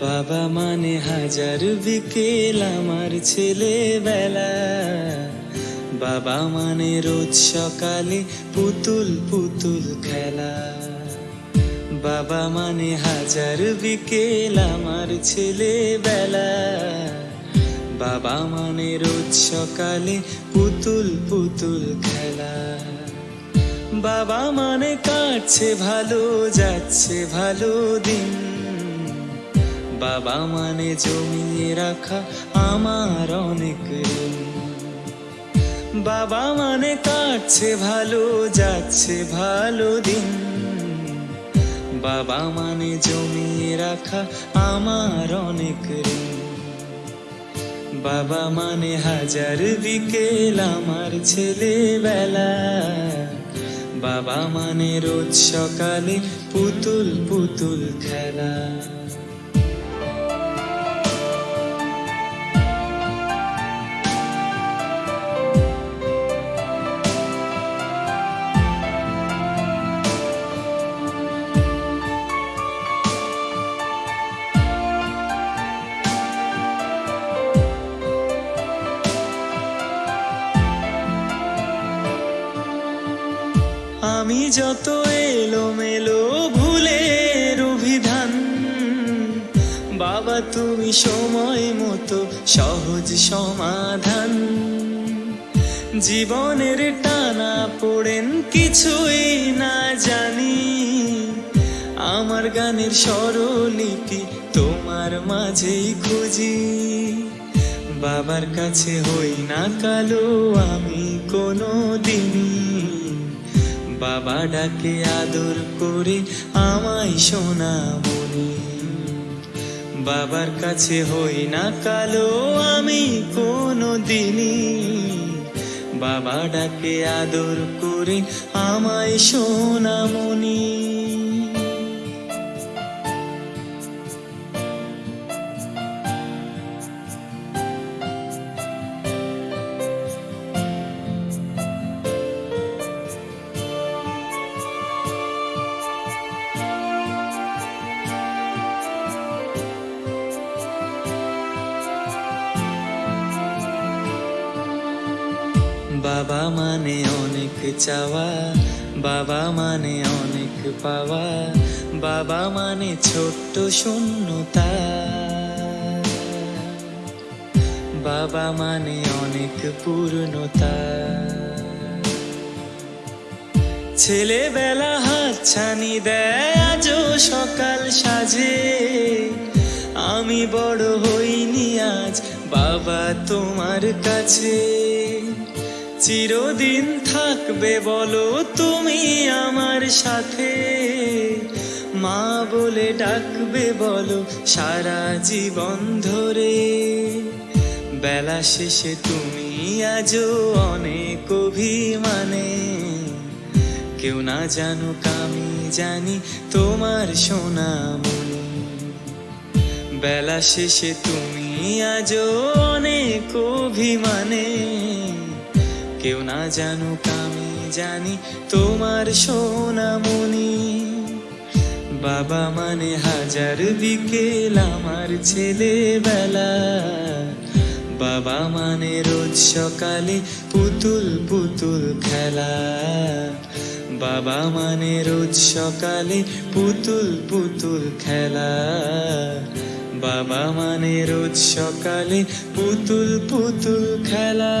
বাবা মানে হাজার বিকেল আমার ছেলেবেলা। বাবা মানে রোজ সকালে পুতুল পুতুল খেলা। বাবা মানে হাজার বিকেল আমার ছেলেবেলা। বাবা মানে রোজ সকালে পুতুল পুতুল খেলা। বাবা মানে কাটছে ভালো, যাচ্ছে ভালো দিন। বাবা মানে জমিয়ে রাখা আমার অনেক বাবা মানে কাটছে ভালো, যাচ্ছে ভালো দিন। বাবা মানে জমিয়ে রাখা আমার অনেক বাবা মানে হাজার বিকেল আমার ছেলেবেলা। বাবা মানে রোজ সকালে পুতুল পুতুল খেলা। আমি যত এলোমেলো ভুলের অভিধান, বাবা তুমি সময় মতো সহজ সমাধান। জীবনের টানা পড়েন কিছুই না জানি, আমার গানের স্বরলিপি তোমার মাঝেই খুঁজি। বাবার কাছে হই না কালো আমি কোনো দিনই বাবা ডাকে আদর করে আমায় সোনামণি বাবার কাছে হই না কালো আমি কোনো দিনই। বাবা ডাকে আদর করে আমায় সোনামণি বাবা মানে অনেক চাওয়া, বাবা মানে অনেক পাওয়া, বাবা মানে ছোট্ট শূন্যতা। বাবা মানে অনেক পূর্ণতা। ছেলেবেলা হাত ছানি দেয়, আজও সকাল সাজে। আমি বড় হইনি আজ, বাবা তোমার কাছে। চিরদিন থাকবে, বলো তুমি আমার সাথে। মা বলে ডাকবে, বলো সারা জীবন ধরে। বেলা শেষে তুমি আজও অনেক অভিমানে। কেউ না জানুক, আমি জানি তোমার সোনামণি। বেলা শেষে তুমি আজও অনেক অভিমানে। কেউ না জানুক, আমি জানি তোমার সোনামণি। বাবা মানে হাজার বিকেল আমার ছেলেবেলা। বাবা মানে রোজ সকালে পুতুল পুতুল খেলা। বাবা মানে রোজ সকালে পুতুল পুতুল খেলা। বাবা মানে রোজ সকালে পুতুল পুতুল খেলা।